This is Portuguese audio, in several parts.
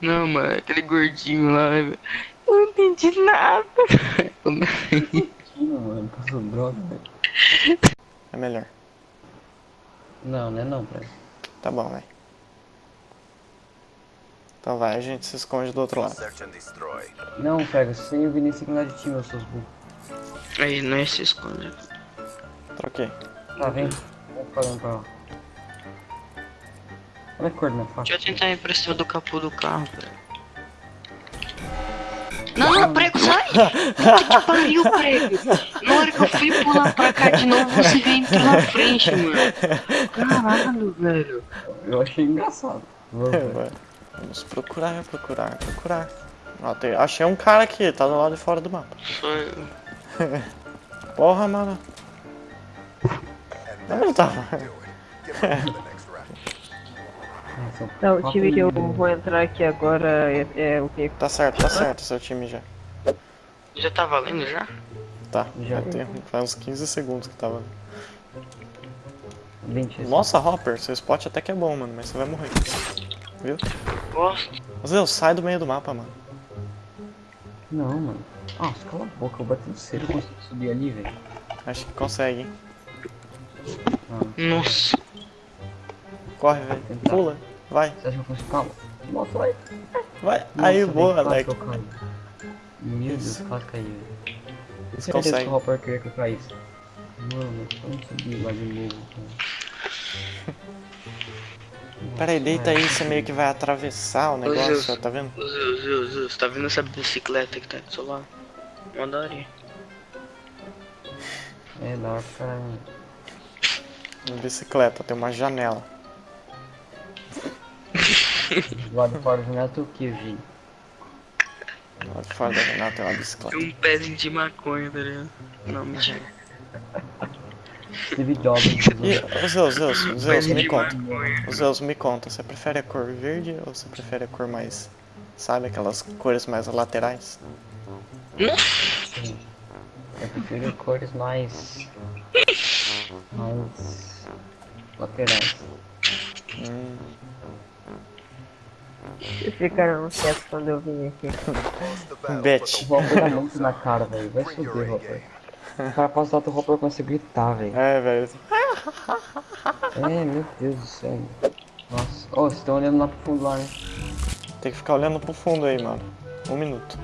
Não, mano, aquele gordinho lá, velho. Eu não entendi nada. Não, mano, passou droga, velho. É melhor. Não, não é não, pai. Tá bom, vai. Então vai, a gente se esconde do outro lado. Não, pega, você e o Vinícius mudar de time, eu seus burros. Aí, não é se esconde. Troquei. Tá, vem. Vamos pra lá. Olha a cor da minha faca. Deixa eu tentar ir pra cima do capô do carro, velho. Não, não, prego, sai! Puta que pariu, prego! Na hora que eu fui pular pra cá de novo, você veio entrou na frente, mano. Caralho, velho. Eu achei engraçado. Vamos É. Vamos procurar, procurar, procurar. Tem- achei um cara aqui, tá do lado de fora do mapa. Eu. Porra, mano. Onde ele Nossa, Não, o time que eu vou entrar aqui agora é, é o que? Tá certo, tá certo seu time já. Já tá valendo já? Tá, Já. tem, faz uns 15 segundos que tava. 20. Nossa, Hopper, seu spot até que é bom, mano, mas você vai morrer. Viu? Gosto. Zé, sai do meio do mapa, mano. Não, mano. Nossa, cala a boca, eu bati no cedo, eu consigo subir ali, velho. Acho que consegue, hein? Nossa. Corre, velho. Pula. Vai, Você acha que eu consigo? Calma. Nossa, vai. vai. Aí, Nossa, boa, Alec. que eu caí. Meu Deus, quase velho. Você consegue. que o Hopper queria que eu caísse. Mano, vamos subir lá de novo. cara. Pera aí, deita aí, você meio que vai atravessar o negócio, Deus. ó, tá vendo? Zil, Zil, você tá vendo essa bicicleta que tá do seu lado? Mandaria. É, da hora pra. Uma bicicleta, tem uma janela. Do lado de fora do neto, o que, vi? Lá de fora da janela tem uma Tem bicicleta. um pezinho de maconha, tá ligado? Não, mentira. Steve Jobs. E, ô Zeus, Zeus, Zeus, me conta. Zeus, me conta, você prefere a cor verde ou você prefere a cor mais. Sabe, aquelas cores mais laterais? Eu prefiro cores mais. mais. laterais. Hum, Vocês ficaram quietos quando eu vim aqui. Bet. O Hopper dá muito na cara, velho. Vai subir, Hopper. O cara passa lá, o Hopper começa a gritar, velho. É, velho. É, meu Deus do céu. Nossa. Ô, vocês estão olhando lá pro fundo lá, né? Tem que ficar olhando pro fundo aí, mano. Um minuto.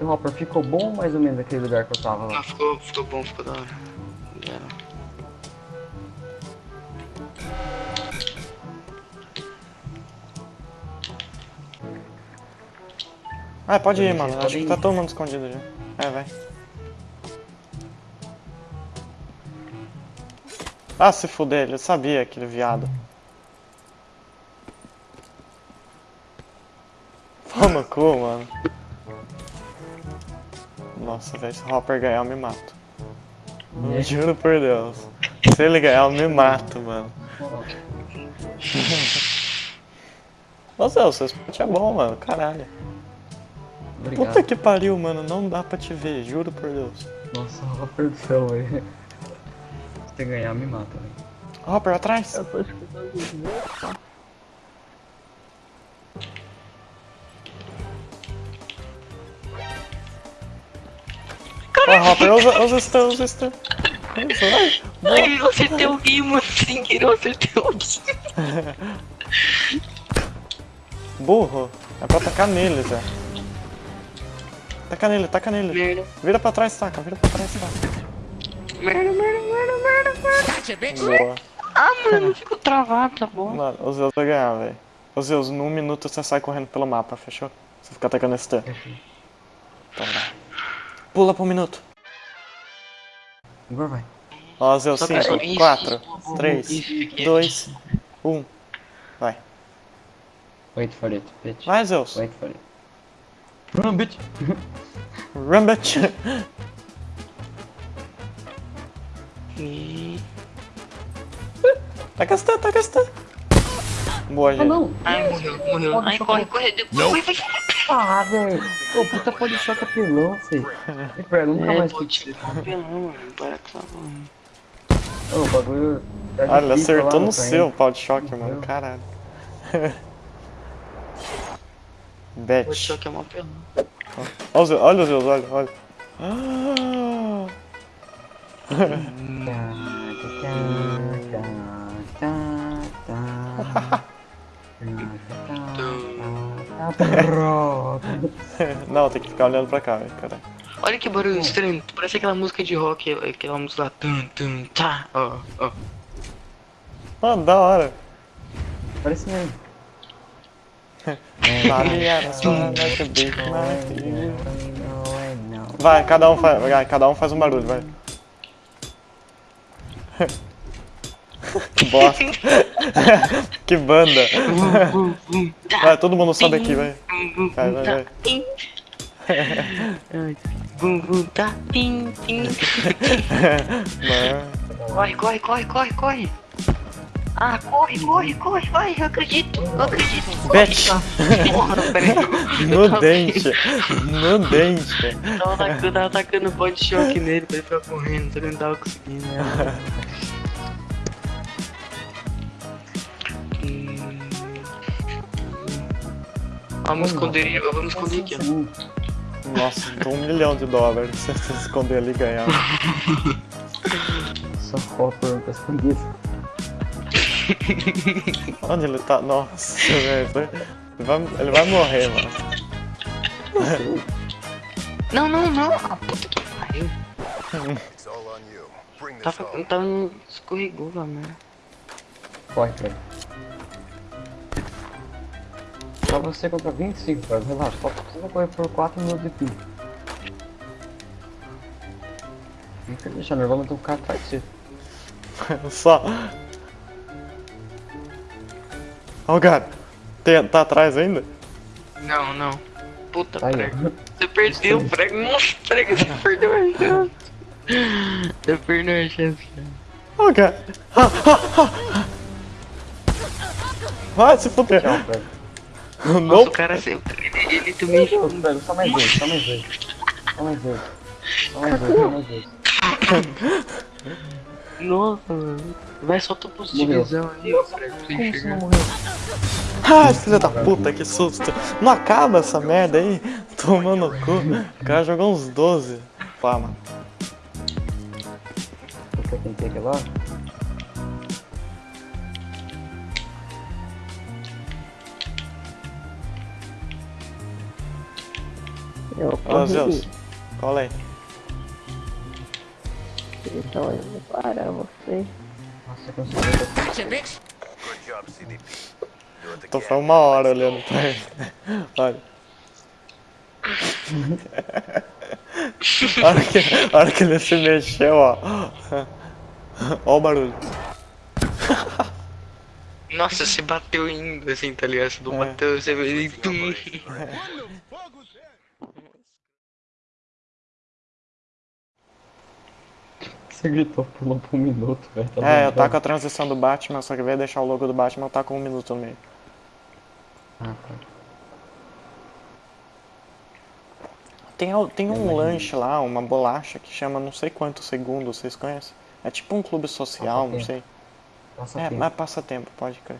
O Hopper ficou bom ou mais ou menos aquele lugar que eu tava lá? Ah, ficou, ficou bom, ficou da hora. Já. Ah, pode ir, mano. Acho que tá todo mundo escondido já. É, vai. Ah, se fuder, ele sabia, aquele viado. No cu, mano. Nossa, velho, se o Hopper ganhar, eu me mato. Né? Juro por Deus. Se ele ganhar, eu me mato, mano. Nossa, o seu spot é bom, mano. Caralho. Obrigado. Puta que pariu, mano. Não dá pra te ver, juro por Deus. Nossa, o Hopper do céu, velho. Se você ganhar, me mata, velho. Hopper, atrás. Eu tô escutando os? Ó, Hopper, usa, usa stun, usa stun. Ai, eu acertei alguém, mano. Sem querer, eu acertei alguém. Burro. É pra atacar nele, Zé. Taca nele, taca nele. Merda, Vira pra trás, taca. Vira pra trás, taca. merda, merda, merda, merda, merda. Boa. Ah, mano, eu fico travado, tá bom? Mano, o Zeus vai ganhar, velho. Ô Zeus, num minuto você sai correndo pelo mapa, fechou? Você fica atacando stun. Então vai. Pula pro minuto. Agora vai. Ó, Zeus, Só pra- 5, isso, 4, isso, 3, isso, fiquei 2, 1. Vai. Wait for it, bitch. Vai, Zeus. Wait for it. Run, bitch! Run, bitch. Taca stun, taca stun. Boa, Ah, gente. não! Ai, morreu, morreu. Ai, corre, corre. Vai, vai. Ah, velho! Ô, puta pode choque apelão, filho. Pera, nunca É, mais fiz tipo, apelão, mano. Para com essa porra. Ô, o bagulho. Tá Ah, ele difícil acertou lá no seu pau de choque, mano. Caralho. Bet. O choque é uma pena. Olha os, olha os meus olhos, olha. Ah, Não, tem que ficar olhando pra cá, velho, caralho. Olha que barulho estranho. Parece aquela música de rock, aquela música lá. Tum, tum, tá. Ó, ó. Ah, da hora. Parece mesmo. Vai, cada um faz, vai, cada um faz um barulho, vai. que bosta. que banda. Tá. Vai, todo mundo sobe aqui, vai. Vai, vai, tá. vai. Vum, vum, tá. Tim. Mano. Corre, corre, corre, corre, corre. Ah, corre, corre, corre, vai, eu acredito, eu acredito. Bet. No dente. No dente. Tava atacando, tava atacando body choque nele pra ele ficar correndo, só que não tava conseguindo. Né? Hum. Vamos esconder, eu vou me esconder aqui, ó. Nossa, tô um milhão de dólares se você se esconder ali e ganhar. Só Hopper pra esconder. Onde ele tá? Nossa, velho. Ele vai, ele vai morrer, mano. Não, não, não. Ah, puta que pariu. Tava, tava escorregou lá, né? Corre, cara. Só você contra 25, cara. Relaxa, só precisa correr por 4 minutos de fim. Não quer deixar nervoso, mas tem um cara atrás de você. Só. Oh, cara. Tem, tá atrás ainda? Não, não. Puta, aí, prego. Você perdeu o prego. Nossa, prego, você perdeu a chance. Você perdeu a chance. Oh, cara. Ah, ah, ah. Vai se fuder. Tchau, velho. Nossa, o Não. cara sempre. Ele, ele também. Velho, Só mais dois, só mais dois. Só mais dois. Só mais dois, só mais dois. Nossa, mano. Vai só tua positivizão aí, ó, pra você enxergar. Ai, filha da puta, que susto. Não acaba essa merda aí. Tomando no cu. O cara jogou uns 12. Pá, mano. Você tem aqui lá? Eu corri. Zeus. Cola aí. Então eu vou parar você. Nossa, eu consegui. Good job, CDP. Do it Tô foi uma hora olhando pra ele. Olha. A hora, que, a hora que ele se mexeu, ó. Ó o barulho. Nossa, você bateu indo assim, tá ligado? Você não É. bateu, você veio e tum. Você gritou pulou por um minuto, velho. Tá É, eu tá com a transição do Batman, só que veio deixar o logo do Batman, eu tá com um minuto no meio. Ah, tá. Tem, tem um lanche lá, uma bolacha que chama não sei quantos segundos, vocês conhecem? É tipo um clube social, não sei. Passa É, tempo. mas passa tempo, pode crer.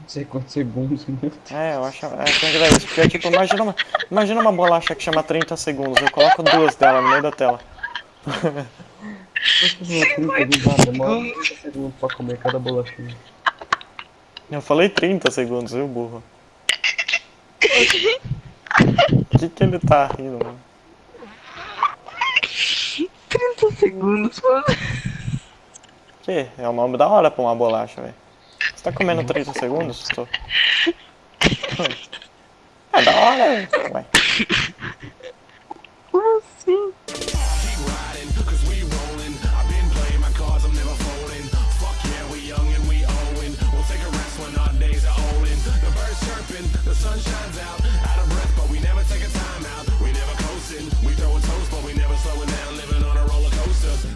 Não sei quantos segundos, meu Deus. É, eu acho. É, tem que ver isso. Porque, tipo, imagina uma, imagina uma bolacha que chama 30 segundos. Eu coloco duas dela no meio da tela. Eu falei 30 segundos, viu, burro? O que, que ele tá rindo, mano? 30 segundos, mano. Que? É o nome da hora pra uma bolacha, velho. Você tá comendo 30 segundos? Tô. É da hora, velho. Chirping, the sun shines out.